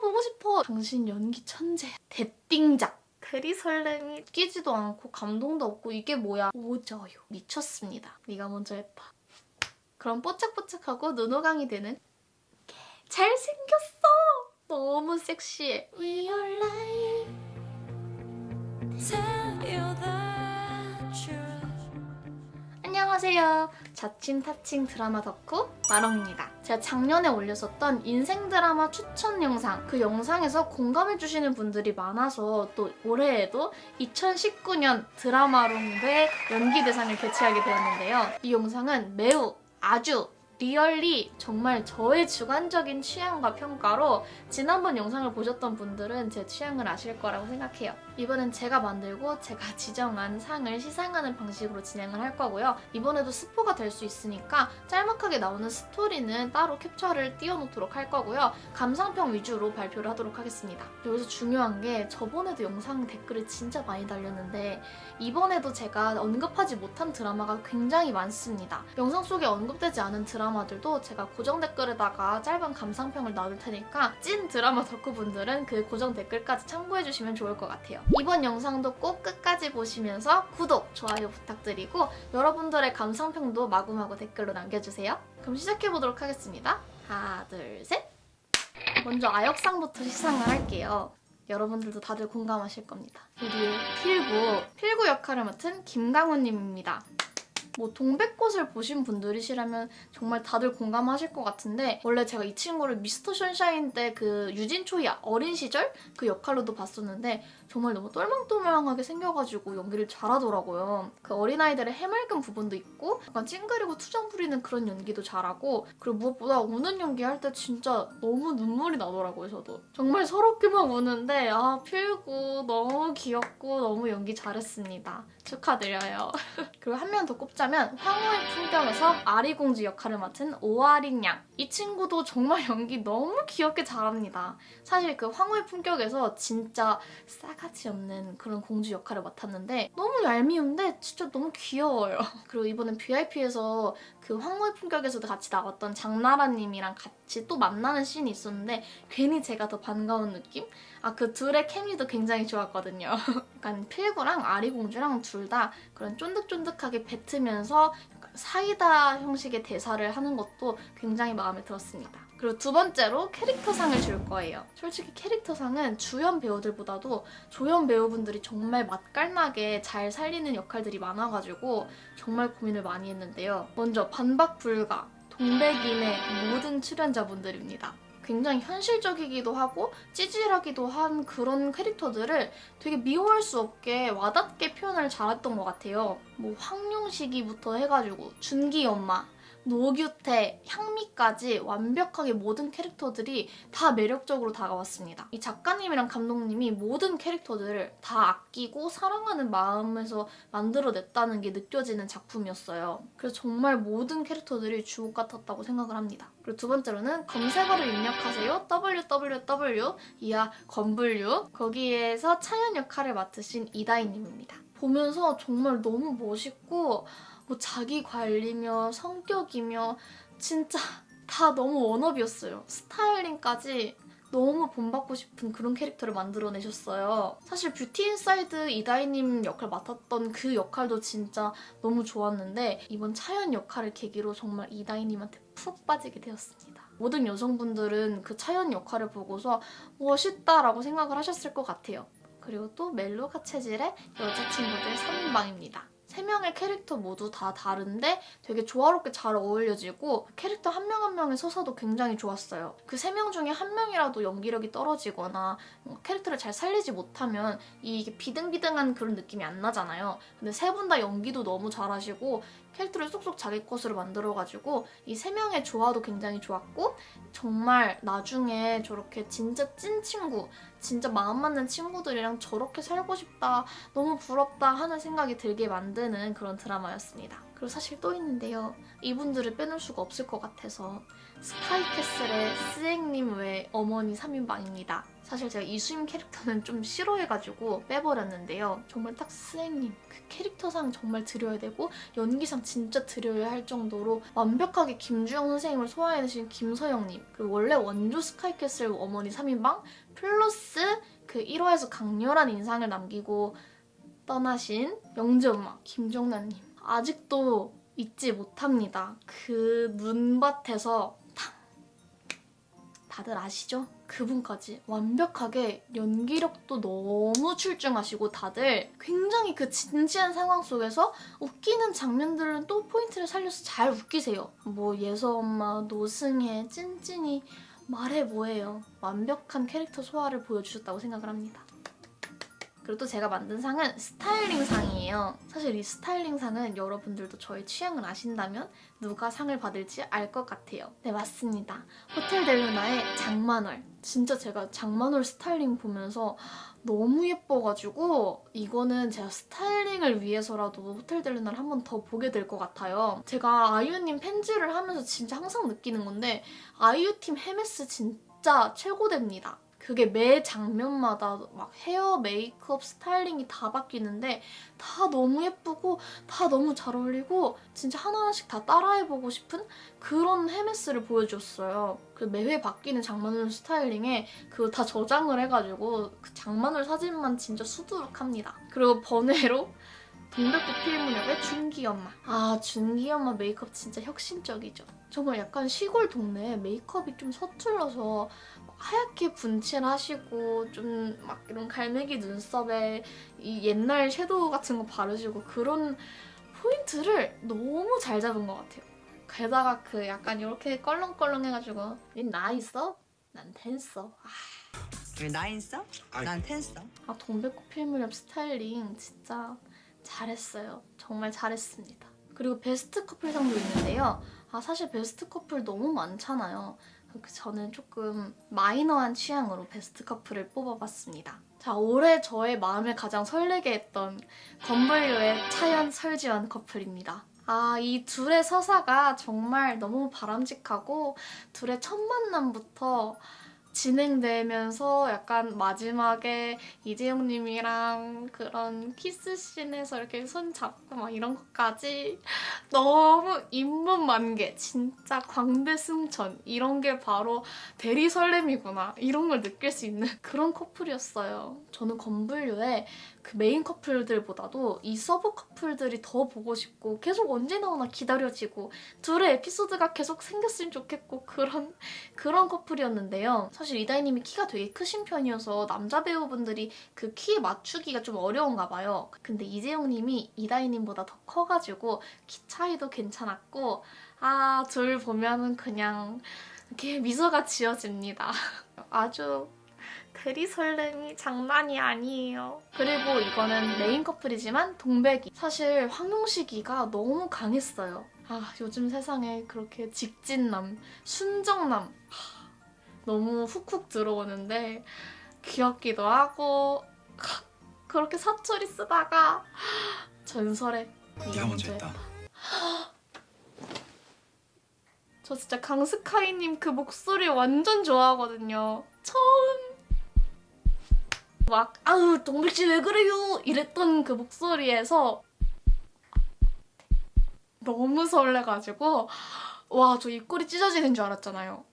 보고 싶어. 당신 연기 천재야. 대띵작. 그리 설렘이 끼지도 않고 감동도 없고 이게 뭐야. 오져요. 미쳤습니다. 네가 먼저 했다. 그럼 뽀짝뽀짝하고 눈호강이 되는 잘생겼어. 너무 섹시해. 안녕하세요. 자칭 타칭 드라마 덕후 마롱입니다. 제가 작년에 올렸었던 인생 드라마 추천 영상 그 영상에서 공감해주시는 분들이 많아서 또 올해에도 2019년 드라마롱의 연기 대상을 개최하게 되었는데요. 이 영상은 매우 아주 리얼리 정말 저의 주관적인 취향과 평가로 지난번 영상을 보셨던 분들은 제 취향을 아실 거라고 생각해요. 이번엔 제가 만들고 제가 지정한 상을 시상하는 방식으로 진행을 할 거고요. 이번에도 스포가 될 수 있으니까 짤막하게 나오는 스토리는 따로 캡처를 띄워놓도록 할 거고요. 감상평 위주로 발표를 하도록 하겠습니다. 여기서 중요한 게 저번에도 영상 댓글을 진짜 많이 달렸는데 이번에도 제가 언급하지 못한 드라마가 굉장히 많습니다. 영상 속에 언급되지 않은 드라마들도 제가 고정 댓글에다가 짧은 감상평을 놔둘 테니까 찐 드라마 덕후분들은 그 고정 댓글까지 참고해주시면 좋을 것 같아요. 이번 영상도 꼭 끝까지 보시면서 구독, 좋아요 부탁드리고 여러분들의 감상평도 마구마구 댓글로 남겨주세요. 그럼 시작해보도록 하겠습니다. 하나, 둘, 셋! 먼저 아역상부터 시상을 할게요. 여러분들도 다들 공감하실 겁니다. 우리의 필구, 필구 역할을 맡은 김강훈님입니다. 뭐 동백꽃을 보신 분들이시라면 정말 다들 공감하실 것 같은데 원래 제가 이 친구를 미스터 션샤인 때 그 유진 초이 어린 시절 그 역할로도 봤었는데 정말 너무 똘망똘망하게 생겨가지고 연기를 잘하더라고요. 그 어린아이들의 해맑은 부분도 있고 약간 찡그리고 투정 부리는 그런 연기도 잘하고 그리고 무엇보다 우는 연기할 때 진짜 너무 눈물이 나더라고요, 저도. 정말 서럽게만 우는데 아 필구 너무 귀엽고 너무 연기 잘했습니다. 축하드려요. 그리고 한 명 더 꼽자면 황후의 풍경에서 아리공주 역할을 맡은 오아린 양. 이 친구도 정말 연기 너무 귀엽게 잘합니다. 사실 그 황후의 품격에서 진짜 싸가지 없는 그런 공주 역할을 맡았는데 너무 얄미운데 진짜 너무 귀여워요. 그리고 이번엔 VIP에서 그 황후의 품격에서도 같이 나왔던 장나라님이랑 같이 또 만나는 씬이 있었는데 괜히 제가 더 반가운 느낌? 아 그 둘의 케미도 굉장히 좋았거든요. 약간 필구랑 아리공주랑 둘 다 그런 쫀득쫀득하게 뱉으면서 사이다 형식의 대사를 하는 것도 굉장히 마음에 들었습니다. 그리고 두 번째로 캐릭터상을 줄 거예요. 솔직히 캐릭터상은 주연 배우들보다도 조연 배우분들이 정말 맛깔나게 잘 살리는 역할들이 많아가지고 정말 고민을 많이 했는데요. 먼저 반박 불가, 동백인의 모든 출연자분들입니다. 굉장히 현실적이기도 하고 찌질하기도 한 그런 캐릭터들을 되게 미워할 수 없게 와닿게 표현을 잘했던 것 같아요. 뭐 황룡식이부터 해가지고 준기 엄마, 노규태, 향미까지 완벽하게 모든 캐릭터들이 다 매력적으로 다가왔습니다. 이 작가님이랑 감독님이 모든 캐릭터들을 다 아끼고 사랑하는 마음에서 만들어냈다는 게 느껴지는 작품이었어요. 그래서 정말 모든 캐릭터들이 주옥 같았다고 생각을 합니다. 그리고 두 번째로는 검색어를 입력하세요. www 이하 건블류 거기에서 차연 역할을 맡으신 이다희님입니다. 보면서 정말 너무 멋있고 뭐 자기 관리며 성격이며 진짜 다 너무 wannabe였어요. 스타일링까지 너무 본받고 싶은 그런 캐릭터를 만들어내셨어요. 사실 뷰티 인사이드 이다희님 역할 맡았던 그 역할도 진짜 너무 좋았는데 이번 차현 역할을 계기로 정말 이다희님한테 푹 빠지게 되었습니다. 모든 여성분들은 그 차현 역할을 보고서 멋있다라고 생각을 하셨을 것 같아요. 그리고 또 멜로가 체질의 여자친구들 3인방입니다. 세 명의 캐릭터 모두 다 다른데 되게 조화롭게 잘 어울려지고 캐릭터 한 명 한 명의 서사도 굉장히 좋았어요. 그 세 명 중에 한 명이라도 연기력이 떨어지거나 캐릭터를 잘 살리지 못하면 이게 비등비등한 그런 느낌이 안 나잖아요. 근데 세 분 다 연기도 너무 잘하시고 캐릭터를 쏙쏙 자기 것으로 만들어가지고 이 세 명의 조화도 굉장히 좋았고 정말 나중에 저렇게 진짜 찐 친구, 진짜 마음 맞는 친구들이랑 저렇게 살고 싶다, 너무 부럽다 하는 생각이 들게 만드는 그런 드라마였습니다. 그리고 사실 또 있는데요. 이분들을 빼놓을 수가 없을 것 같아서 스카이캐슬의 스앵님 외 어머니 3인방입니다. 사실 제가 이수임 캐릭터는 좀 싫어해가지고 빼버렸는데요. 정말 딱 스행님 그 캐릭터상 정말 드려야 되고 연기상 진짜 드려야 할 정도로 완벽하게 김주영 선생님을 소화해내신 김서영님 그리고 원래 원조 스카이캐슬 어머니 3인방 플러스 그 1화에서 강렬한 인상을 남기고 떠나신 영재 엄마 김정란님 아직도 잊지 못합니다. 그 눈밭에서 탕 다들 아시죠? 그분까지 완벽하게 연기력도 너무 출중하시고 다들 굉장히 그 진지한 상황 속에서 웃기는 장면들은 또 포인트를 살려서 잘 웃기세요. 뭐 예서 엄마, 노승혜, 찐찐이 말해 뭐해요. 완벽한 캐릭터 소화를 보여주셨다고 생각을 합니다. 그리고 또 제가 만든 상은 스타일링 상이에요. 사실 이 스타일링 상은 여러분들도 저의 취향을 아신다면 누가 상을 받을지 알 것 같아요. 네, 맞습니다. 호텔 델루나의 장만월. 진짜 제가 장만월 스타일링 보면서 너무 예뻐가지고 이거는 제가 styling을 위해서라도 호텔 델루나를 한 번 더 보게 될 것 같아요. 제가 아이유님 팬질을 하면서 진짜 항상 느끼는 건데 아이유팀 헤메스 진짜 최고됩니다. 그게 매 장면마다 막 헤어, 메이크업, 스타일링이 다 바뀌는데 다 너무 예쁘고 다 너무 잘 어울리고 진짜 하나하나씩 다 따라해보고 싶은 그런 헤메스를 보여줬어요. 그 매회 바뀌는 장만월 스타일링에 그거 다 저장을 해가지고 그 장만월 사진만 진짜 수두룩합니다. 그리고 번외로 동백꽃 필무렵의 준기 엄마. 아 준기 엄마 메이크업 진짜 혁신적이죠. 정말 약간 시골 동네에 메이크업이 좀 서툴러서 하얗게 분칠하시고 좀 막 이런 갈매기 눈썹에 이 옛날 섀도우 같은 거 바르시고 그런 포인트를 너무 잘 잡은 것 같아요. 게다가 그 약간 이렇게 껄렁껄렁 해가지고 나 있어? 난 텐서. 아, 왜 나인 써? 아이. 난텐 써. 아 동백꽃 필무렵 스타일링 진짜 잘했어요. 정말 잘했습니다. 그리고 베스트 커플상도 있는데요. 아 사실 베스트 커플 너무 많잖아요. 그 저는 조금 마이너한 취향으로 베스트 커플을 뽑아봤습니다. 자 올해 저의 마음을 가장 설레게 했던 검블유의 차현 설지환 커플입니다. 아, 이 둘의 서사가 정말 너무 바람직하고 둘의 첫 만남부터 진행되면서 약간 마지막에 이재욱님이랑 그런 키스씬에서 이렇게 손 잡고 막 이런 것까지 너무 잇몸 만개 진짜 광대 승천 이런 게 바로 대리 설렘이구나 이런 걸 느낄 수 있는 그런 커플이었어요. 저는 검블유의 그 메인 커플들보다도 이 sub 커플들이 더 보고 싶고 계속 언제 나오나 기다려지고 둘의 에피소드가 계속 생겼으면 좋겠고 그런 그런 커플이었는데요. 사실 이다희님이 키가 되게 크신 편이어서 남자 배우분들이 그 키 맞추기가 좀 어려운가 봐요. 근데 이재욱님이 이다희님보다 더 커가지고 키 차이도 괜찮았고 아 둘 보면은 그냥 이렇게 미소가 지어집니다. 아주 대리 설렘이 장난이 아니에요. 그리고 이거는 메인 커플이지만 동백이. 사실 황용식이가 너무 강했어요. 아 요즘 세상에 그렇게 직진남, 순정남 하, 너무 훅훅 들어오는데 귀엽기도 하고 하, 그렇게 사투리 쓰다가 전설의 네가 먼저 했다. 저 진짜 강스카이님 그 목소리 완전 좋아하거든요. 처음 막 아우 동백씨 왜 그래요 이랬던 그 목소리에서 너무 설레가지고 와 저 입꼬리 찢어지는 줄 알았잖아요.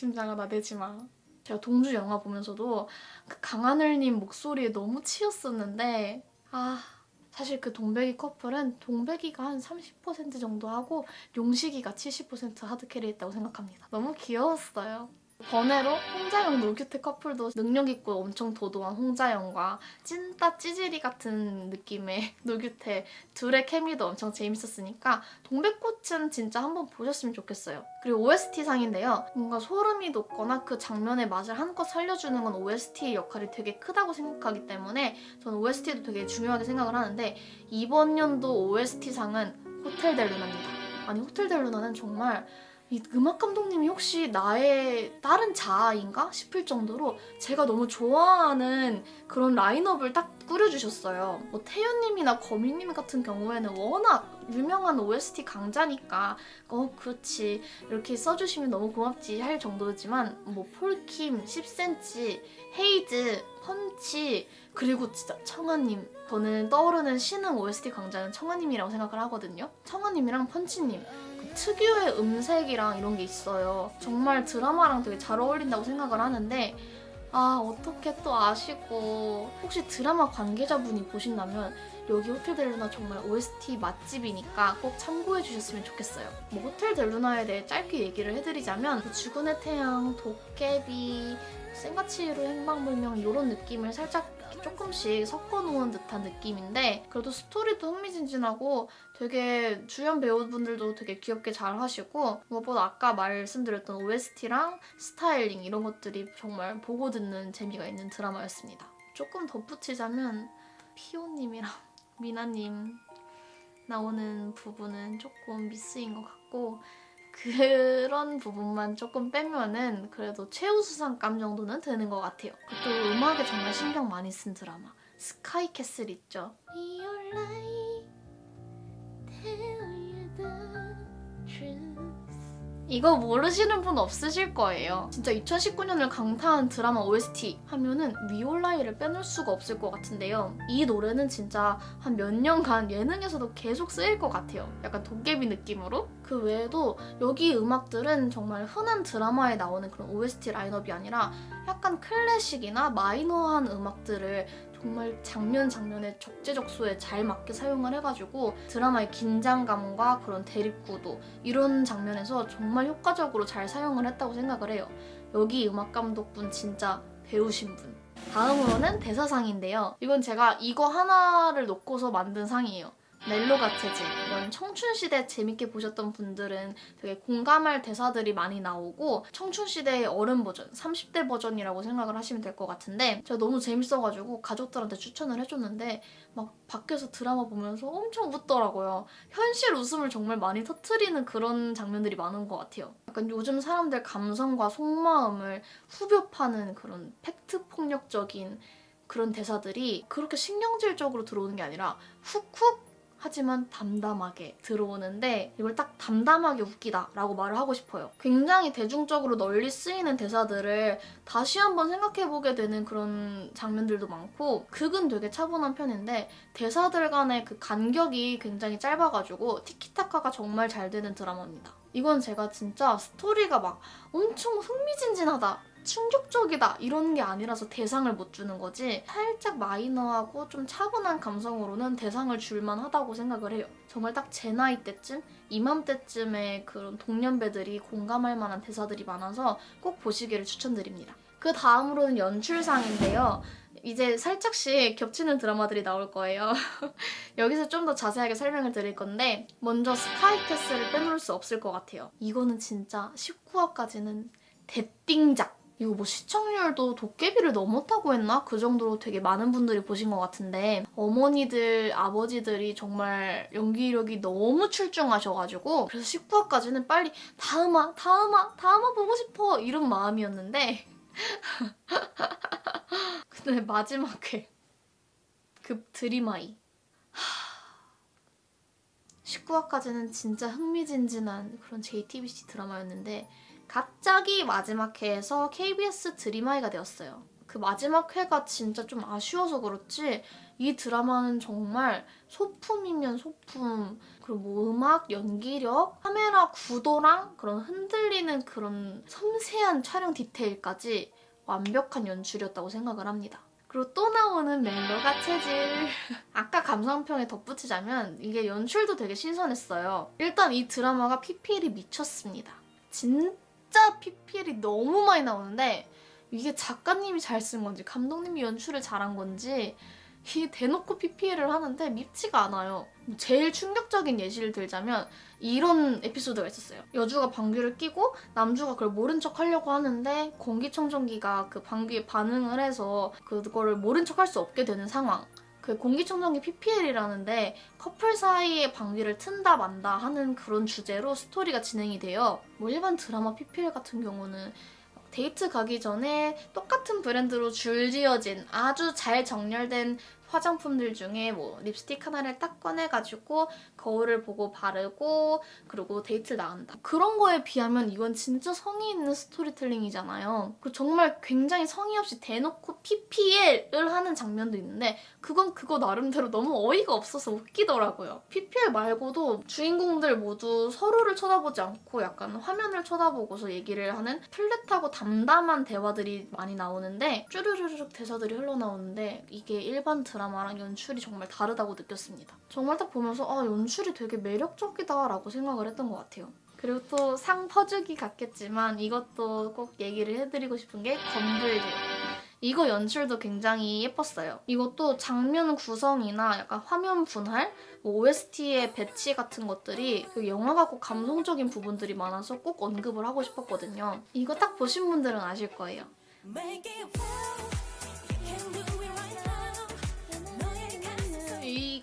심장아 나대지 마. 제가 동주 영화 보면서도 그 강하늘님 목소리에 너무 치였었는데 아 사실 그 동백이 커플은 동백이가 한 30% 정도 하고 용식이가 70% 하드캐리 했다고 생각합니다. 너무 귀여웠어요. 번외로 홍자영 노규태 커플도 능력있고 엄청 도도한 홍자영과 찐따 찌질이 같은 느낌의 노규태 둘의 케미도 엄청 재밌었으니까 동백꽃은 진짜 한번 보셨으면 좋겠어요. 그리고 OST상인데요. 뭔가 소름이 돋거나 그 장면의 맛을 한껏 살려주는 건 OST의 역할이 되게 크다고 생각하기 때문에 저는 OST도 되게 중요하게 생각을 하는데 이번 연도 OST상은 호텔 델루나입니다. 아니 호텔 델루나는 정말 이 음악 감독님이 혹시 나의 다른 자아인가 싶을 정도로 제가 너무 좋아하는 그런 라인업을 딱 꾸려주셨어요. 뭐 태연님이나 거미님 같은 경우에는 워낙 유명한 OST 강자니까 어 그렇지 이렇게 써주시면 너무 고맙지 할 정도지만 뭐 폴킴, 10cm, 헤이즈, 펀치 그리고 진짜 청아님 저는 떠오르는 신흥 OST 강자는 청아님이라고 생각을 하거든요. 청아님이랑 펀치님 그 특유의 음색이랑 이런 게 있어요. 정말 드라마랑 되게 잘 어울린다고 생각을 하는데 아 어떻게 또 아시고 혹시 드라마 관계자분이 보신다면 여기 호텔 델루나 정말 OST 맛집이니까 꼭 참고해 주셨으면 좋겠어요. 뭐 호텔 델루나에 대해 짧게 얘기를 해드리자면 그 죽은의 태양, 도깨비, 생가치로 행방불명 이런 느낌을 살짝 조금씩 섞어놓은 듯한 느낌인데 그래도 스토리도 흥미진진하고 되게 주연 배우분들도 되게 귀엽게 잘 하시고 무엇보다 아까 말씀드렸던 OST랑 스타일링 이런 것들이 정말 보고 듣는 재미가 있는 드라마였습니다. 조금 덧붙이자면 피오님이랑 미나님 나오는 부분은 조금 미스인 것 같고 그런 부분만 조금 빼면은 그래도 최우수상감 정도는 되는 것 같아요. 또 음악에 정말 신경 많이 쓴 드라마 스카이캐슬 있죠. 이거 모르시는 분 없으실 거예요. 진짜 2019년을 강타한 드라마 OST 하면은 위올라이를 빼놓을 수가 없을 것 같은데요. 이 노래는 진짜 한 몇 년간 예능에서도 계속 쓰일 것 같아요. 약간 도깨비 느낌으로. 그 외에도 여기 음악들은 정말 흔한 드라마에 나오는 그런 OST 라인업이 아니라 약간 클래식이나 마이너한 음악들을 정말 장면 장면에 적재적소에 잘 맞게 사용을 해가지고 드라마의 긴장감과 그런 대립구도 이런 장면에서 정말 효과적으로 잘 사용을 했다고 생각을 해요. 여기 음악 감독분 진짜 배우신 분. 다음으로는 대사상인데요. 이건 제가 이거 하나를 놓고서 만든 상이에요. 멜로가 체질. 이건 청춘시대 재밌게 보셨던 분들은 되게 공감할 대사들이 많이 나오고 청춘시대의 어른 버전, 30대 버전이라고 생각을 하시면 될 것 같은데 제가 너무 재밌어가지고 가족들한테 추천을 해줬는데 막 밖에서 드라마 보면서 엄청 웃더라고요. 현실 웃음을 정말 많이 터트리는 그런 장면들이 많은 것 같아요. 약간 요즘 사람들 감성과 속마음을 후벼 파는 그런 팩트 폭력적인 그런 대사들이 그렇게 신경질적으로 들어오는 게 아니라 훅훅 하지만 담담하게 들어오는데 이걸 딱 담담하게 웃기다 라고 말을 하고 싶어요. 굉장히 대중적으로 널리 쓰이는 대사들을 다시 한번 생각해보게 되는 그런 장면들도 많고 극은 되게 차분한 편인데 대사들 간의 그 간격이 굉장히 짧아가지고 티키타카가 정말 잘 되는 드라마입니다. 이건 제가 진짜 스토리가 막 엄청 흥미진진하다 충격적이다 이런 게 아니라서 대상을 못 주는 거지 살짝 마이너하고 좀 차분한 감성으로는 대상을 줄만 하다고 생각을 해요. 정말 딱 제 나이 때쯤 이맘때쯤에 그런 동년배들이 공감할 만한 대사들이 많아서 꼭 보시기를 추천드립니다. 그 다음으로는 연출상인데요. 이제 살짝씩 겹치는 드라마들이 나올 거예요. 여기서 좀 더 자세하게 설명을 드릴 건데 먼저 스카이캐슬을 빼놓을 수 없을 것 같아요. 이거는 진짜 19화까지는 대띵작! 이거 뭐 시청률도 도깨비를 넘었다고 했나? 그 정도로 되게 많은 분들이 보신 것 같은데 어머니들, 아버지들이 정말 연기력이 너무 출중하셔가지고 그래서 19화까지는 빨리 다음화, 다음화, 다음화 보고 싶어 이런 마음이었는데 근데 마지막 회그 드림아이 19화까지는 진짜 흥미진진한 그런 JTBC 드라마였는데 갑자기 마지막 회에서 KBS 드림아이가 되었어요. 그 마지막 회가 진짜 좀 아쉬워서 그렇지 이 드라마는 정말 소품이면 소품 그리고 뭐 음악, 연기력, 카메라 구도랑 그런 흔들리는 그런 섬세한 촬영 디테일까지 완벽한 연출이었다고 생각을 합니다. 그리고 또 나오는 멜로가 체질. 아까 감상평에 덧붙이자면 이게 연출도 되게 신선했어요. 일단 이 드라마가 PPL이 미쳤습니다. 진 짜 PPL이 너무 많이 나오는데 이게 작가님이 잘 쓴 건지 감독님이 연출을 잘한 건지 이 대놓고 PPL을 하는데 밉지가 않아요. 제일 충격적인 예시를 들자면 이런 에피소드가 있었어요. 여주가 방귀를 뀌고 남주가 그걸 모른 척 하려고 하는데 공기청정기가 그 방귀에 반응을 해서 그거를 모른 척 할 수 없게 되는 상황. 그 공기청정기 PPL이라는데 커플 사이의 방귀를 튼다 만다 하는 그런 주제로 스토리가 진행이 돼요. 뭐 일반 드라마 PPL 같은 경우는 데이트 가기 전에 똑같은 브랜드로 줄지어진 아주 잘 정렬된 화장품들 중에 뭐 립스틱 하나를 딱 꺼내가지고 거울을 보고 바르고 그리고 데이트를 나간다. 그런 거에 비하면 이건 진짜 성의 있는 storytelling이잖아요. 그 정말 굉장히 성의 없이 대놓고 PPL을 하는 장면도 있는데 그건 그거 나름대로 너무 어이가 없어서 웃기더라고요. PPL 말고도 주인공들 모두 서로를 쳐다보지 않고 약간 화면을 쳐다보고서 얘기를 하는 flat하고 담담한 대화들이 많이 나오는데 쭈르르륵 대사들이 흘러나오는데 이게 일반 드라마 랑 연출이 정말 다르다고 느꼈습니다. 정말 딱 보면서 아 연출이 되게 매력적이다 라고 생각을 했던 것 같아요. 그리고 또 상 퍼주기 같겠지만 이것도 꼭 얘기를 해드리고 싶은 게 건불들. 이거 연출도 굉장히 예뻤어요. 이것도 장면 구성이나 약간 화면 분할, 뭐 OST의 배치 같은 것들이 그 영화가 꼭 감동적인 부분들이 많아서 꼭 언급을 하고 싶었거든요. 이거 딱 보신 분들은 아실 거예요.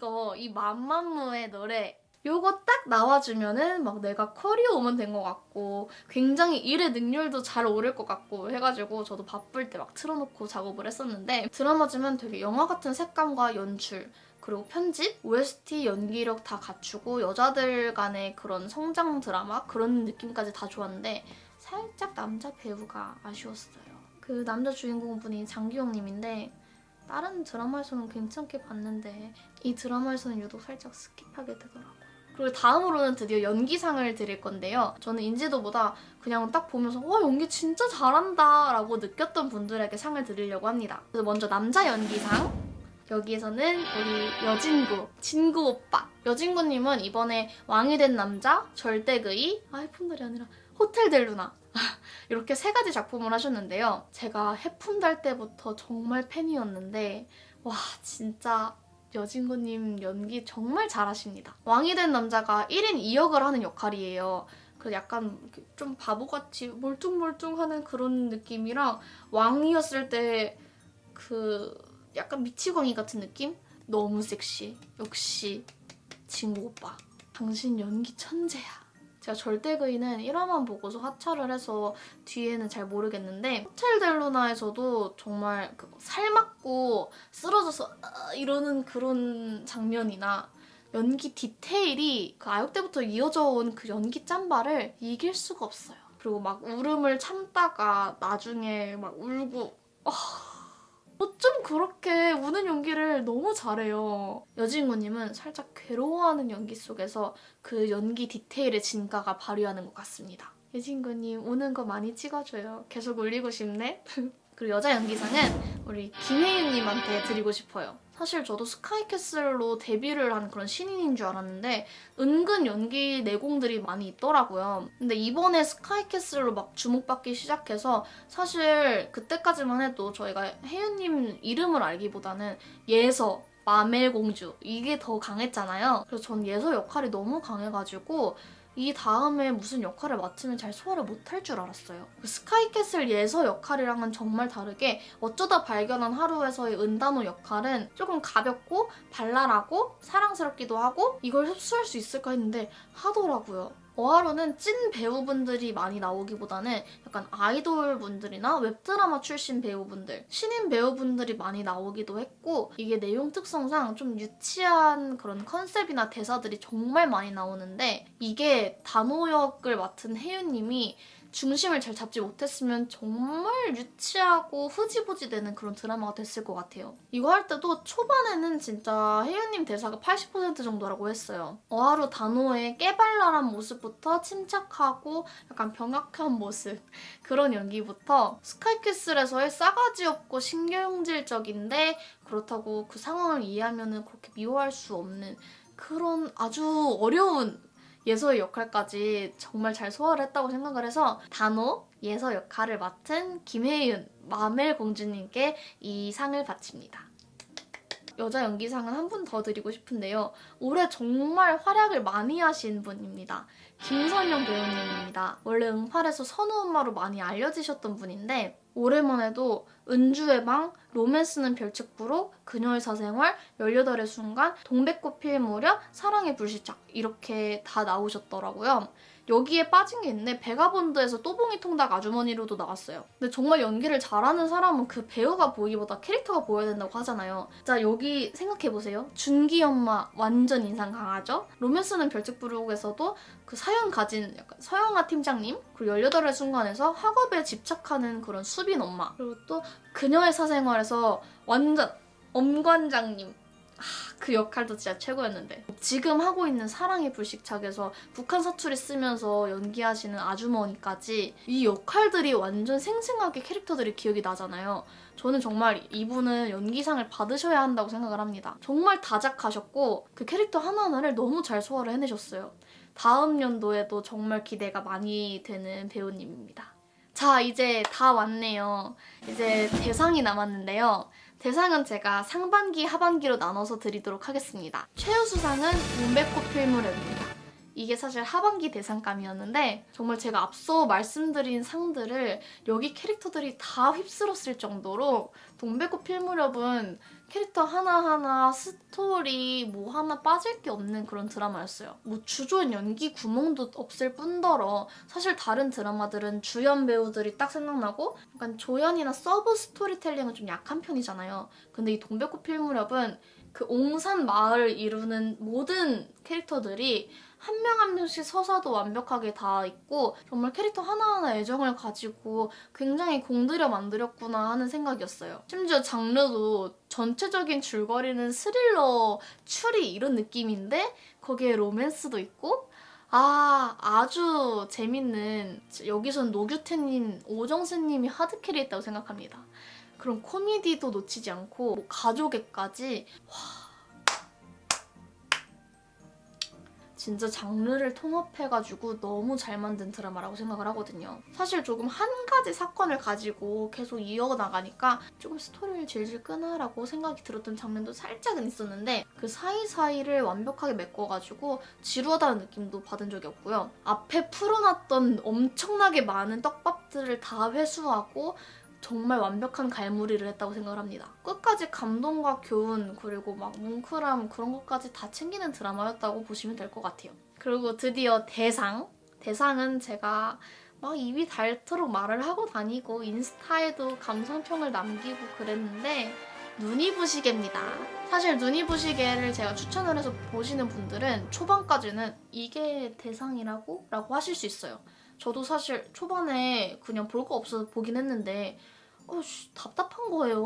이거 이 맘맘무의 노래 요거 딱 나와주면은 막 내가 커리어 오면 된 것 같고 굉장히 일의 능률도 잘 오를 것 같고 해가지고 저도 바쁠 때 막 틀어놓고 작업을 했었는데 드라마지만 되게 영화 같은 색감과 연출 그리고 편집, OST, 연기력 다 갖추고 여자들 간의 그런 성장 드라마 그런 느낌까지 다 좋았는데 살짝 남자 배우가 아쉬웠어요. 그 남자 주인공분이 장기용님인데 다른 드라마에서는 괜찮게 봤는데 이 드라마에서는 유독 살짝 skip하게 되더라고요. 그리고 다음으로는 드디어 연기상을 드릴 건데요. 저는 인지도보다 그냥 딱 보면서 와 연기 진짜 잘한다 라고 느꼈던 분들에게 상을 드리려고 합니다. 그래서 먼저 남자 연기상 여기에서는 우리 여진구, 진구 오빠. 여진구님은 이번에 왕이 된 남자, 절대그이, 아이폰들이 아니라 호텔 델루나 이렇게 세 가지 작품을 하셨는데요. 제가 해품달 때부터 정말 팬이었는데 와 진짜 여진구님 연기 정말 잘하십니다. 왕이 된 남자가 1인 2역을 하는 역할이에요. 그 약간 좀 바보같이 멀뚱멀뚱하는 그런 느낌이랑 왕이었을 때 그 약간 미치광이 같은 느낌? 너무 섹시. 역시 진구 오빠. 당신 연기 천재야. 제가 절대그이는 1화만 보고서 하차를 해서 뒤에는 잘 모르겠는데 호텔 델루나에서도 정말 그 살맞고 쓰러져서 아, 이러는 그런 장면이나 연기 디테일이 그 아역 때부터 이어져 온 그 연기 짬바를 이길 수가 없어요. 그리고 막 울음을 참다가 나중에 막 울고 아, 어쩜 그렇게 우는 연기를 너무 잘해요. 여진구님은 살짝 괴로워하는 연기 속에서 그 연기 디테일의 진가가 발휘하는 것 같습니다. 여진구님 우는 거 많이 찍어줘요. 계속 울리고 싶네. 그리고 여자 연기상은 우리 김혜윤님한테 드리고 싶어요. 사실 저도 스카이캐슬로 데뷔를 한 그런 신인인 줄 알았는데 은근 연기 내공들이 많이 있더라고요. 근데 이번에 스카이캐슬로 막 주목받기 시작해서 사실 그때까지만 해도 저희가 혜윤님 이름을 알기보다는 예서, 마멜공주 이게 더 강했잖아요. 그래서 전 예서 역할이 너무 강해가지고 이 다음에 무슨 역할을 맡으면 잘 소화를 못할 줄 알았어요. 그 스카이캐슬 예서 역할이랑은 정말 다르게 어쩌다 발견한 하루에서의 은단호 역할은 조금 가볍고 발랄하고 사랑스럽기도 하고 이걸 흡수할 수 있을까 했는데 하더라고요. 어하로는 찐 배우분들이 많이 나오기보다는 약간 아이돌 분들이나 웹드라마 출신 배우분들, 신인 배우분들이 많이 나오기도 했고 이게 내용 특성상 좀 유치한 그런 컨셉이나 대사들이 정말 많이 나오는데 이게 단호 역을 맡은 혜윤님이 중심을 잘 잡지 못했으면 정말 유치하고 흐지부지 되는 그런 드라마가 됐을 것 같아요. 이거 할 때도 초반에는 진짜 혜윤님 대사가 80% 정도라고 했어요. 어하루 단호의 깨발랄한 모습부터 침착하고 약간 병약한 모습 그런 연기부터 스카이캐슬에서의 싸가지 없고 신경질적인데 그렇다고 그 상황을 이해하면 그렇게 미워할 수 없는 그런 아주 어려운 예서의 역할까지 정말 잘 소화를 했다고 생각을 해서 단호 예서 역할을 맡은 김혜윤 마멜 공주님께 이 상을 바칩니다. 여자 연기상은 한 분 더 드리고 싶은데요. 올해 정말 활약을 많이 하신 분입니다. 김선영 배우님입니다. 원래 응팔에서 선우 엄마로 많이 알려지셨던 분인데 해도 은주의 방, 로맨스는 별책부로, 그녀의 사생활, 18의 순간, 동백꽃 필 무렵, 사랑의 불시착 이렇게 다 나오셨더라고요. 여기에 빠진 게 있는데 베가본드에서 또봉이 통닭 아주머니로도 나왔어요. 근데 정말 연기를 잘하는 사람은 그 배우가 보이기보다 캐릭터가 보여야 된다고 하잖아요. 자 여기 생각해보세요. 준기 엄마 완전 인상 강하죠? 로맨스는 별책 부르고에서도 그 사연 가진 약간 서영아 팀장님 그리고 18의 순간에서 학업에 집착하는 그런 수빈 엄마 그리고 또 그녀의 사생활에서 완전 엄관장님 아, 그 역할도 진짜 최고였는데 지금 하고 있는 사랑의 불식착에서 북한 사투리 쓰면서 연기하시는 아주머니까지 이 역할들이 완전 생생하게 캐릭터들이 기억이 나잖아요. 저는 정말 이분은 연기상을 받으셔야 한다고 생각을 합니다. 정말 다작하셨고 그 캐릭터 하나하나를 너무 잘 소화를 해내셨어요. 다음 연도에도 정말 기대가 많이 되는 배우님입니다. 자, 이제 다 왔네요. 이제 대상이 남았는데요. 대상은 제가 상반기, 하반기로 나눠서 드리도록 하겠습니다. 최우수상은 동백꽃 필무렵입니다. 이게 사실 하반기 대상감이었는데 정말 제가 앞서 말씀드린 상들을 여기 캐릭터들이 다 휩쓸었을 정도로 동백꽃 필무렵은 캐릭터 하나하나 스토리 뭐 하나 빠질 게 없는 그런 드라마였어요. 뭐 주조연 연기 구멍도 없을 뿐더러 사실 다른 드라마들은 주연 배우들이 딱 생각나고 약간 조연이나 서브 스토리텔링은 좀 약한 편이잖아요. 근데 이 동백꽃 필무렵은 그 옹산 마을을 이루는 모든 캐릭터들이 한 명 한 명씩 서사도 완벽하게 다 있고 정말 캐릭터 하나하나 애정을 가지고 굉장히 공들여 만들었구나 하는 생각이었어요. 심지어 장르도 전체적인 줄거리는 스릴러, 추리 이런 느낌인데 거기에 로맨스도 있고 아 아주 재밌는 여기선 노규태님, 오정세님이 하드캐리했다고 생각합니다. 그런 코미디도 놓치지 않고 뭐 가족애까지 진짜 장르를 통합해가지고 너무 잘 만든 드라마라고 생각을 하거든요. 사실 조금 한 가지 사건을 가지고 계속 이어나가니까 조금 스토리를 질질 끄나라고 생각이 들었던 장면도 살짝은 있었는데 그 사이사이를 완벽하게 메꿔가지고 지루하다는 느낌도 받은 적이 없고요. 앞에 풀어놨던 엄청나게 많은 떡밥들을 다 회수하고 정말 완벽한 갈무리를 했다고 생각을 합니다. 끝까지 감동과 교훈 그리고 막 뭉클함 그런 것까지 다 챙기는 드라마였다고 보시면 될 것 같아요. 그리고 드디어 대상. 대상은 제가 막 입이 닳도록 말을 하고 다니고 인스타에도 감상평을 남기고 그랬는데 눈이 부시개입니다. 사실 눈이 부시개를 제가 추천을 해서 보시는 분들은 초반까지는 이게 대상이라고? 라고 하실 수 있어요. 저도 사실 초반에 그냥 볼 거 없어서 보긴 했는데 어, 씨, 답답한 거예요.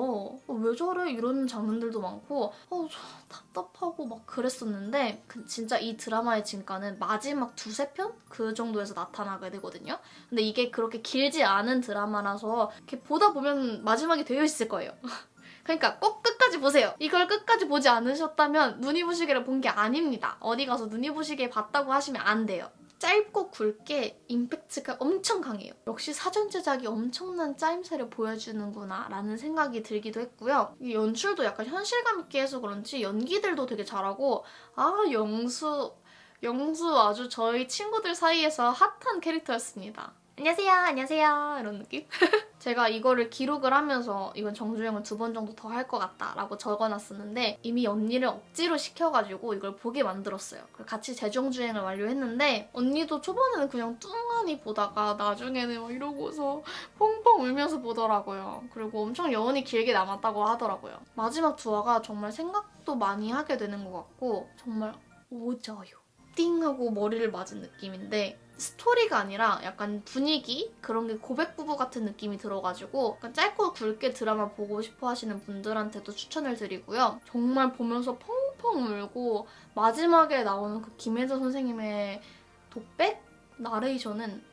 어, 왜 저래? 이런 장면들도 많고 어, 저 답답하고 막 그랬었는데 그 진짜 이 드라마의 진가는 마지막 두세 편? 그 정도에서 나타나게 되거든요. 근데 이게 그렇게 길지 않은 드라마라서 이렇게 보다 보면 마지막이 되어 있을 거예요. 그러니까 꼭 끝까지 보세요. 이걸 끝까지 보지 않으셨다면 눈이 부시게를 본 게 아닙니다. 어디 가서 눈이 부시게 봤다고 하시면 안 돼요. 짧고 굵게 임팩트가 엄청 강해요. 역시 사전 제작이 엄청난 짜임새를 보여주는구나 라는 생각이 들기도 했고요. 이 연출도 약간 현실감 있게 해서 그런지 연기들도 되게 잘하고 아 영수 영수 아주 저희 친구들 사이에서 핫한 캐릭터였습니다. 안녕하세요, 안녕하세요 이런 느낌? 제가 이거를 기록을 하면서 이건 정주행을 두 번 정도 더 할 것 같다 라고 적어놨었는데 이미 언니를 억지로 시켜가지고 이걸 보게 만들었어요. 같이 재정주행을 완료했는데 언니도 초반에는 그냥 뚱하니 보다가 나중에는 막 이러고서 펑펑 울면서 보더라고요. 그리고 엄청 여운이 길게 남았다고 하더라고요. 마지막 두 화가 정말 생각도 많이 하게 되는 것 같고 정말 오져요. 띵 하고 머리를 맞은 느낌인데 스토리가 아니라 약간 분위기 그런 게 고백 부부 같은 느낌이 들어가지고 약간 짧고 굵게 드라마 보고 싶어 하시는 분들한테도 추천을 드리고요. 정말 보면서 펑펑 울고 마지막에 나오는 그 김혜자 선생님의 독백 나레이션은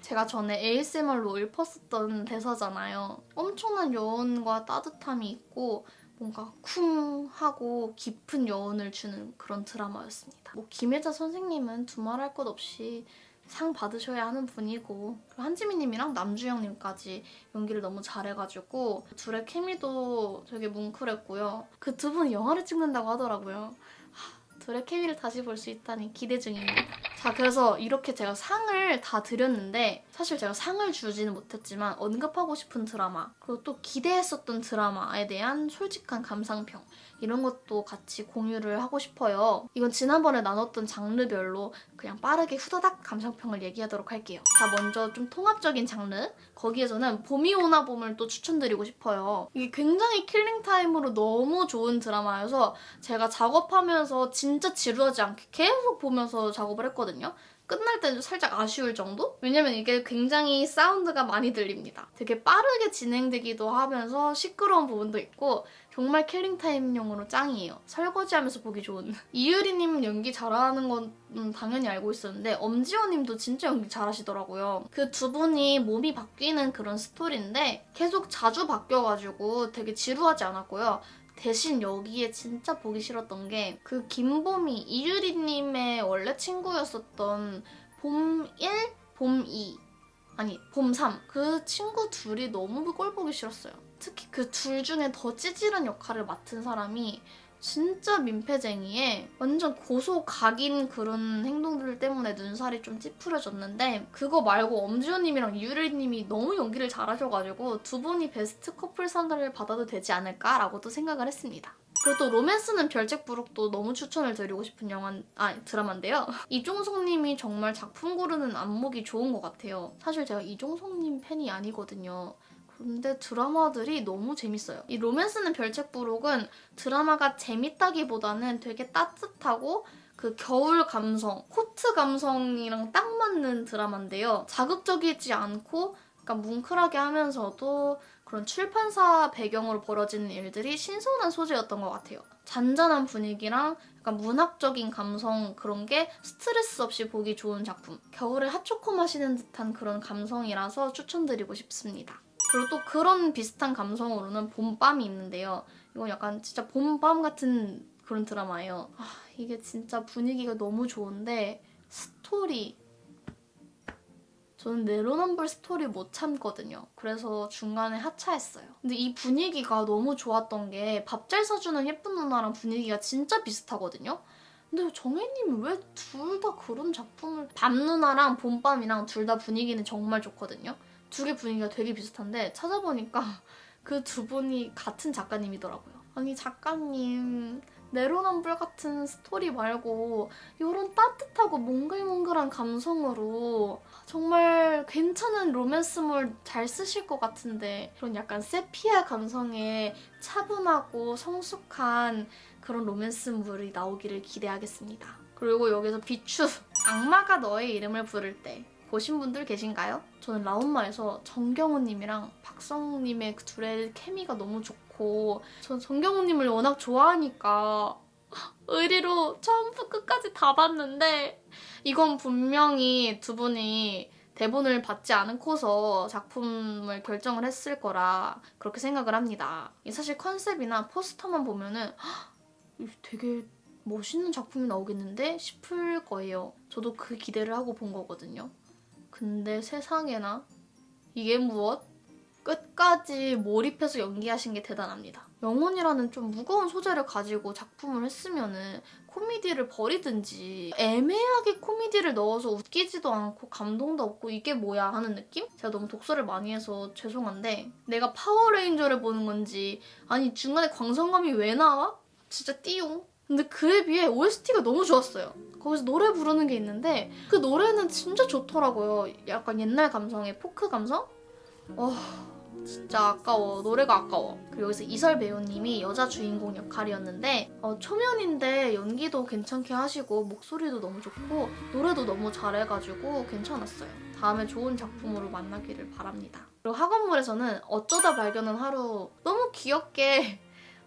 제가 전에 ASMR로 읊었었던 대사잖아요. 엄청난 여운과 따뜻함이 있고 뭔가 쿵 하고 깊은 여운을 주는 그런 드라마였습니다. 뭐 김혜자 선생님은 두말할 것 없이 상 받으셔야 하는 분이고 한지민님이랑 남주영님까지 연기를 너무 잘해가지고 둘의 케미도 되게 뭉클했고요. 그 두 분이 영화를 찍는다고 하더라고요. 하, 둘의 케미를 다시 볼 수 있다니 기대 중입니다. 자, 그래서 이렇게 제가 상을 다 드렸는데 사실 제가 상을 주지는 못했지만 언급하고 싶은 드라마 그리고 또 기대했었던 드라마에 대한 솔직한 감상평 이런 것도 같이 공유를 하고 싶어요. 이건 지난번에 나눴던 장르별로 그냥 빠르게 후다닥 감상평을 얘기하도록 할게요. 자, 먼저 좀 통합적인 장르. 거기에서는 봄이 오나 봄을 또 추천드리고 싶어요. 이게 굉장히 killing time으로 너무 좋은 드라마여서 제가 작업하면서 진짜 지루하지 않게 계속 보면서 작업을 했거든요. 끝날 때는 살짝 아쉬울 정도? 왜냐면 이게 굉장히 사운드가 많이 들립니다. 되게 빠르게 진행되기도 하면서 시끄러운 부분도 있고 정말 킬링타임용으로 짱이에요. 설거지하면서 보기 좋은. 이유리님 연기 잘하는 건 음, 당연히 알고 있었는데 엄지호님도 진짜 연기 잘하시더라고요. 그 두 분이 몸이 바뀌는 그런 스토리인데 계속 자주 바뀌어가지고 되게 지루하지 않았고요. 대신 여기에 진짜 보기 싫었던 게 그 김봄이 이유리님의 원래 친구였었던 봄 1, 봄 2. 아니, 봄 3. 그 친구 둘이 너무 꼴 보기 싫었어요. 특히 그 둘 중에 더 찌질한 역할을 맡은 사람이 진짜 민폐쟁이에 완전 고소 각인 그런 행동들 때문에 눈살이 좀 찌푸려졌는데 그거 말고 엄지호님이랑 이유리님이 너무 연기를 잘하셔가지고 두 분이 베스트 커플 상을 받아도 되지 않을까라고도 생각을 했습니다. 그리고 또 로맨스는 별책부록도 너무 추천을 드리고 싶은 영화, 아 드라마인데요. 이종석님이 정말 작품 고르는 안목이 좋은 것 같아요. 사실 제가 이종석님 팬이 아니거든요. 근데 드라마들이 너무 재밌어요. 이 로맨스는 별책 부록은 드라마가 재밌다기보다는 되게 따뜻하고 그 겨울 감성, 코트 감성이랑 딱 맞는 드라마인데요. 자극적이지 않고 약간 뭉클하게 하면서도 그런 출판사 배경으로 벌어지는 일들이 신선한 소재였던 것 같아요. 잔잔한 분위기랑 약간 문학적인 감성 그런 게 스트레스 없이 보기 좋은 작품. 겨울에 핫초코 마시는 듯한 그런 감성이라서 추천드리고 싶습니다. 그리고 또 그런 비슷한 감성으로는 봄밤이 있는데요. 이건 약간 진짜 봄밤 같은 그런 드라마예요. 아, 이게 진짜 분위기가 너무 좋은데 스토리 저는 내로남불 스토리 못 참거든요. 그래서 중간에 하차했어요. 근데 이 분위기가 너무 좋았던 게 밥 잘 사주는 예쁜 누나랑 분위기가 진짜 비슷하거든요. 근데 정해인님이 왜 둘 다 그런 작품을 밥 누나랑 봄밤이랑 둘 다 분위기는 정말 좋거든요. 두 개 분위기가 되게 비슷한데 찾아보니까 그 두 분이 같은 작가님이더라고요. 아니 작가님 내로남불 같은 스토리 말고 이런 따뜻하고 몽글몽글한 감성으로 정말 괜찮은 로맨스물 잘 쓰실 것 같은데 그런 약간 세피아 감성의 차분하고 성숙한 그런 로맨스물이 나오기를 기대하겠습니다. 그리고 여기서 비추 악마가 너의 이름을 부를 때 보신 분들 계신가요? 저는 라온마에서 정경호님이랑 박성님의 그 둘의 케미가 너무 좋고 전 정경호님을 워낙 좋아하니까 의리로 처음부터 끝까지 다 봤는데 이건 분명히 두 분이 대본을 받지 않고서 작품을 결정을 했을 거라 그렇게 생각을 합니다. 이 사실 컨셉이나 포스터만 보면은 되게 멋있는 작품이 나오겠는데 싶을 거예요. 저도 그 기대를 하고 본 거거든요. 근데 세상에나 이게 무엇? 끝까지 몰입해서 연기하신 게 대단합니다. 영혼이라는 좀 무거운 소재를 가지고 작품을 했으면 은 코미디를 버리든지 애매하게 코미디를 넣어서 웃기지도 않고 감동도 없고 이게 뭐야 하는 느낌? 제가 너무 독설을 많이 해서 죄송한데 내가 파워레인저를 보는 건지 아니 중간에 광선검이 왜 나와? 진짜 띠용. 근데 그에 비해 OST가 너무 좋았어요. 거기서 노래 부르는 게 있는데 그 노래는 진짜 좋더라고요. 약간 옛날 감성의 포크 감성? 와 진짜 아까워. 노래가 아까워. 그리고 여기서 이설 배우님이 여자 주인공 역할이었는데 어, 초면인데 연기도 괜찮게 하시고 목소리도 너무 좋고 노래도 너무 잘해가지고 괜찮았어요. 다음에 좋은 작품으로 만나기를 바랍니다. 그리고 학원물에서는 어쩌다 발견한 하루 너무 귀엽게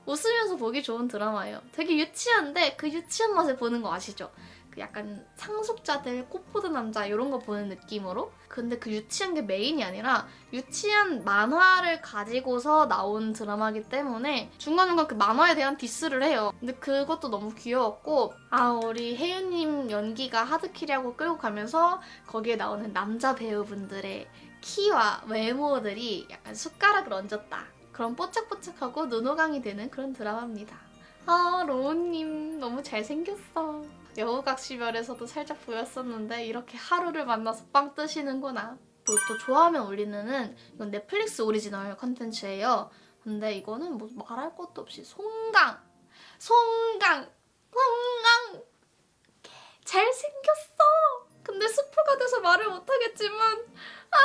웃으면서 보기 좋은 드라마예요. 되게 유치한데 그 유치한 맛을 보는 거 아시죠? 그 약간 상속자들, 꽃보다 남자 이런 거 보는 느낌으로 근데 그 유치한 게 메인이 아니라 유치한 만화를 가지고서 나온 드라마기 때문에 중간중간 그 만화에 대한 diss를 해요. 근데 그것도 너무 귀여웠고 아 우리 혜윤님 연기가 hard carry하고 끌고 가면서 거기에 나오는 남자 배우분들의 키와 외모들이 약간 숟가락을 얹었다. 그런 뽀짝뽀짝하고 눈호강이 되는 그런 드라마입니다. 아 로운님 너무 잘생겼어. 여우각시별에서도 살짝 보였었는데 이렇게 하루를 만나서 빵 뜨시는구나. 또, 또 좋아하면 울리는은 이건 넷플릭스 오리지널 컨텐츠예요. 근데 이거는 뭐 말할 것도 없이 송강, 송강, 송강 잘생겼어. 근데 스포가 돼서 말을 못하겠지만 아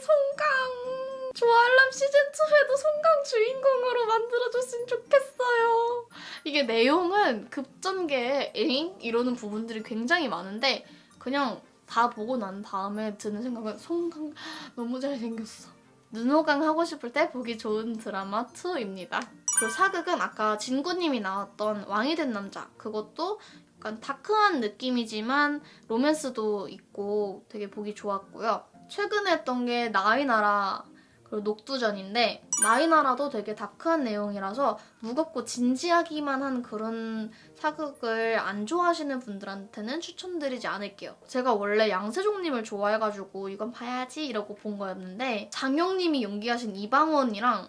송강 조알람 시즌 2에도 송강 주인공으로 만들어줬으면 좋겠어요. 이게 내용은 급전개에 에잉 이러는 부분들이 굉장히 많은데 그냥 다 보고 난 다음에 드는 생각은 송강 너무 잘생겼어. 눈호강 하고 싶을 때 보기 좋은 드라마 2입니다. 그리고 사극은 아까 진구님이 나왔던 왕이 된 남자 그것도 약간 다크한 느낌이지만 로맨스도 있고 되게 보기 좋았고요. 최근에 했던 게 나이나라 그리고 녹두전인데 나이나라도 되게 다크한 내용이라서 무겁고 진지하기만 한 그런 사극을 안 좋아하시는 분들한테는 추천드리지 않을게요. 제가 원래 양세종님을 좋아해가지고 이건 봐야지 이러고 본 거였는데 장영님이 연기하신 이방원이랑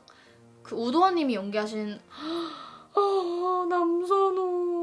그 우도환님이 연기하신 아, 남선호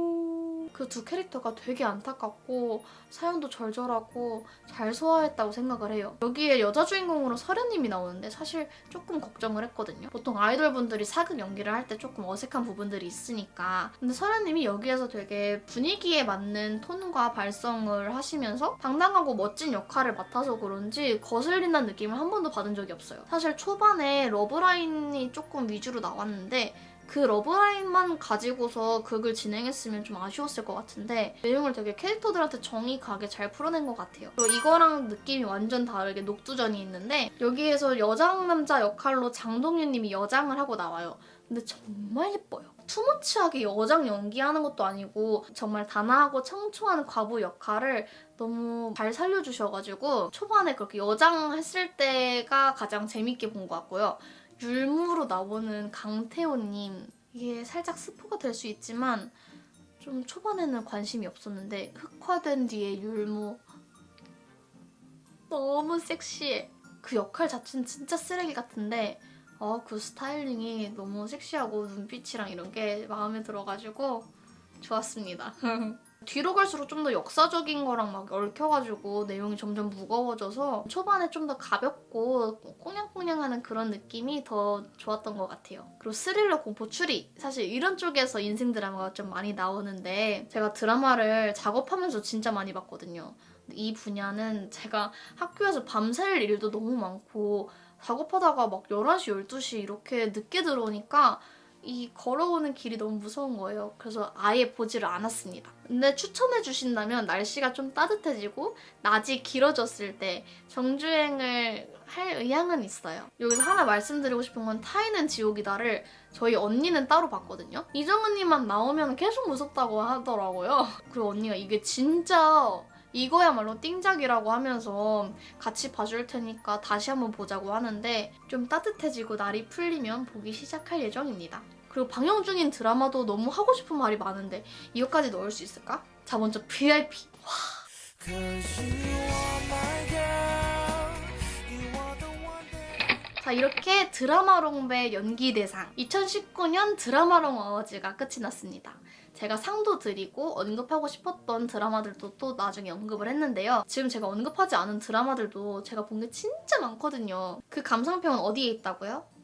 그 두 캐릭터가 되게 안타깝고 사연도 절절하고 잘 소화했다고 생각을 해요. 여기에 여자 주인공으로 설현님이 나오는데 사실 조금 걱정을 했거든요. 보통 아이돌 분들이 사극 연기를 할 때 조금 어색한 부분들이 있으니까. 근데 설현님이 여기에서 되게 분위기에 맞는 톤과 발성을 하시면서 당당하고 멋진 역할을 맡아서 그런지 거슬린다는 느낌을 한 번도 받은 적이 없어요. 사실 초반에 러브라인이 조금 위주로 나왔는데 그 러브라인만 가지고서 극을 진행했으면 좀 아쉬웠을 것 같은데 내용을 되게 캐릭터들한테 정이 가게 잘 풀어낸 것 같아요. 그리고 이거랑 느낌이 완전 다르게 녹두전이 있는데 여기에서 여장 남자 역할로 장동윤님이 여장을 하고 나와요. 근데 정말 예뻐요. 투머치하게 여장 연기하는 것도 아니고 정말 단아하고 청초한 과부 역할을 너무 잘 살려주셔가지고 초반에 그렇게 여장 했을 때가 가장 재밌게 본 것 같고요. 율무로 나오는 강태호님 이게 살짝 스포가 될 수 있지만 좀 초반에는 관심이 없었는데 흑화된 뒤에 율무 너무 섹시해 그 역할 자체는 진짜 쓰레기 같은데 어, 그 스타일링이 너무 섹시하고 눈빛이랑 이런 게 마음에 들어가지고 좋았습니다. 뒤로 갈수록 좀 더 역사적인 거랑 막 얽혀가지고 내용이 점점 무거워져서 초반에 좀 더 가볍고 꽁냥꽁냥하는 그런 느낌이 더 좋았던 것 같아요. 그리고 스릴러 공포 추리 사실 이런 쪽에서 인생 드라마가 좀 많이 나오는데 제가 드라마를 작업하면서 진짜 많이 봤거든요. 이 분야는 제가 학교에서 밤샐 일도 너무 많고 작업하다가 막 11시, 12시 이렇게 늦게 들어오니까 이 걸어오는 길이 너무 무서운 거예요. 그래서 아예 보지를 않았습니다. 근데 추천해 주신다면 날씨가 좀 따뜻해지고 낮이 길어졌을 때 정주행을 할 의향은 있어요. 여기서 하나 말씀드리고 싶은 건 타이는 지옥이다를 저희 언니는 따로 봤거든요. 이정은님만 나오면 계속 무섭다고 하더라고요. 그리고 언니가 이게 진짜 이거야말로 띵작이라고 하면서 같이 봐줄 테니까 다시 한번 보자고 하는데 좀 따뜻해지고 날이 풀리면 보기 시작할 예정입니다. 그리고 방영 중인 드라마도 너무 하고 싶은 말이 많은데 이것까지 넣을 수 있을까? 자 먼저 VIP that 자 이렇게 드라마롱배 연기대상 2019년 드라마롱 어워즈가 끝이 났습니다. 제가 상도 드리고 언급하고 싶었던 드라마들도 또 나중에 언급을 했는데요. 지금 제가 언급하지 않은 드라마들도 제가 본 게 진짜 많거든요. 그 감상평은 어디에 있다고요?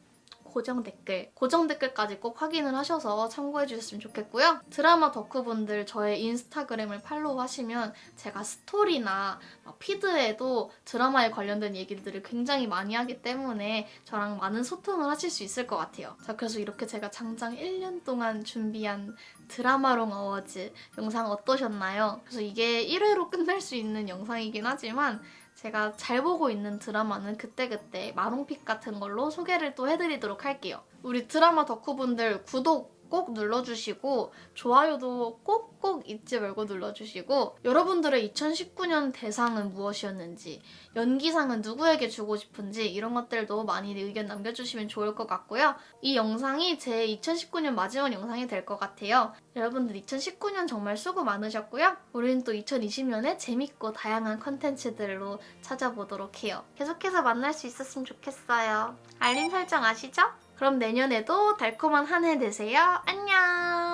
고정 댓글, 고정 댓글까지 꼭 확인을 하셔서 참고해 주셨으면 좋겠고요. 드라마 덕후분들 저의 인스타그램을 팔로우하시면 제가 스토리나 막 피드에도 드라마에 관련된 얘기들을 굉장히 많이 하기 때문에 저랑 많은 소통을 하실 수 있을 것 같아요. 자, 그래서 이렇게 제가 장장 1년 동안 준비한 드라마롱 어워즈 영상 어떠셨나요? 그래서 이게 1회로 끝날 수 있는 영상이긴 하지만 제가 잘 보고 있는 드라마는 그때그때 마롱픽 같은 걸로 소개를 또 해드리도록 할게요. 우리 드라마 덕후분들 구독 꼭 눌러주시고 좋아요도 꼭꼭 잊지 말고 눌러주시고 여러분들의 2019년 대상은 무엇이었는지 연기상은 누구에게 주고 싶은지 이런 것들도 많이 의견 남겨주시면 좋을 것 같고요. 이 영상이 제 2019년 마지막 영상이 될 것 같아요. 여러분들 2019년 정말 수고 많으셨고요. 우리는 또 2020년에 재밌고 다양한 컨텐츠들로 찾아보도록 해요. 계속해서 만날 수 있었으면 좋겠어요. 알림 설정 아시죠? 그럼 내년에도 달콤한 한 해 되세요. 안녕!